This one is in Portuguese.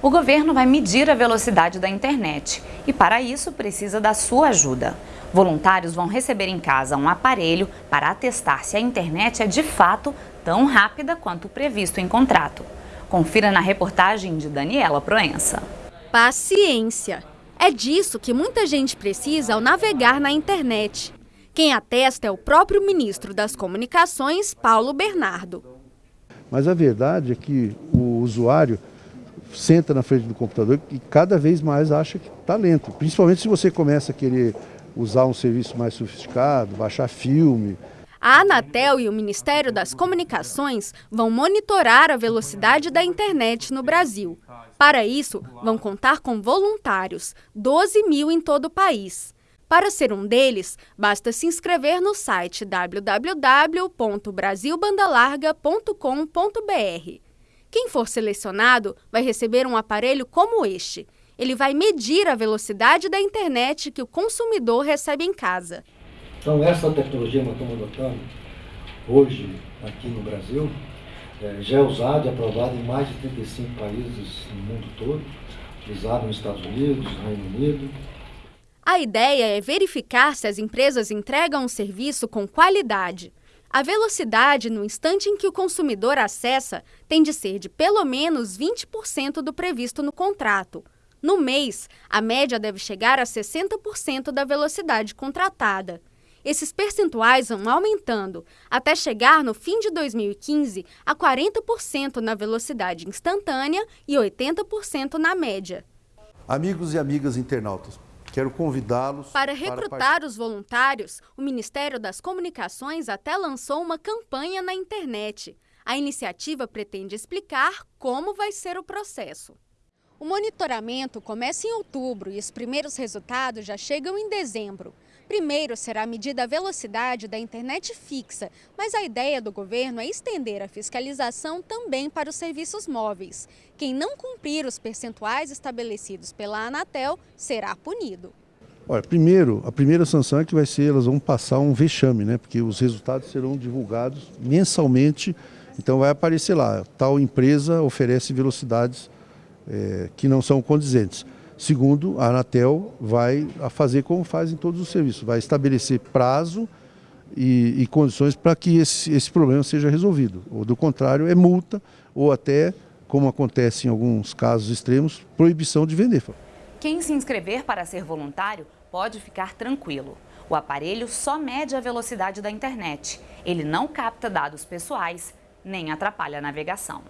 O governo vai medir a velocidade da internet e, para isso, precisa da sua ajuda. Voluntários vão receber em casa um aparelho para atestar se a internet é de fato tão rápida quanto previsto em contrato. Confira na reportagem de Daniela Proença. Paciência. É disso que muita gente precisa ao navegar na internet. Quem atesta é o próprio ministro das Comunicações, Paulo Bernardo. Mas a verdade é que o usuário senta na frente do computador e cada vez mais acha que está lento. Principalmente se você começa a querer usar um serviço mais sofisticado, baixar filme. A Anatel e o Ministério das Comunicações vão monitorar a velocidade da internet no Brasil. Para isso, vão contar com voluntários, 12 mil em todo o país. Para ser um deles, basta se inscrever no site www.brasilbandalarga.com.br. Quem for selecionado vai receber um aparelho como este. Ele vai medir a velocidade da internet que o consumidor recebe em casa. Então, essa tecnologia que nós estamos adotando hoje aqui no Brasil é, já é usada e aprovada em mais de 35 países no mundo todo, utilizada nos Estados Unidos, no Reino Unido. A ideia é verificar se as empresas entregam um serviço com qualidade. A velocidade no instante em que o consumidor acessa tem de ser de pelo menos 20% do previsto no contrato. No mês, a média deve chegar a 60% da velocidade contratada. Esses percentuais vão aumentando, até chegar no fim de 2015 a 40% na velocidade instantânea e 80% na média. Amigos e amigas internautas, Quero convidá-los. Para recrutar para... os voluntários, o Ministério das Comunicações até lançou uma campanha na internet. A iniciativa pretende explicar como vai ser o processo. O monitoramento começa em outubro e os primeiros resultados já chegam em dezembro. Primeiro será medida a velocidade da internet fixa, mas a ideia do governo é estender a fiscalização também para os serviços móveis. Quem não cumprir os percentuais estabelecidos pela Anatel será punido. Olha, primeiro, a primeira sanção é que vai ser, elas vão passar um vexame, né? Porque os resultados serão divulgados mensalmente, então vai aparecer lá, tal empresa oferece velocidades é, que não são condizentes. Segundo, a Anatel vai fazer como faz em todos os serviços, vai estabelecer prazo e, e condições para que esse, esse problema seja resolvido. Ou do contrário, é multa ou até, como acontece em alguns casos extremos, proibição de vender. Quem se inscrever para ser voluntário pode ficar tranquilo. O aparelho só mede a velocidade da internet. Ele não capta dados pessoais nem atrapalha a navegação.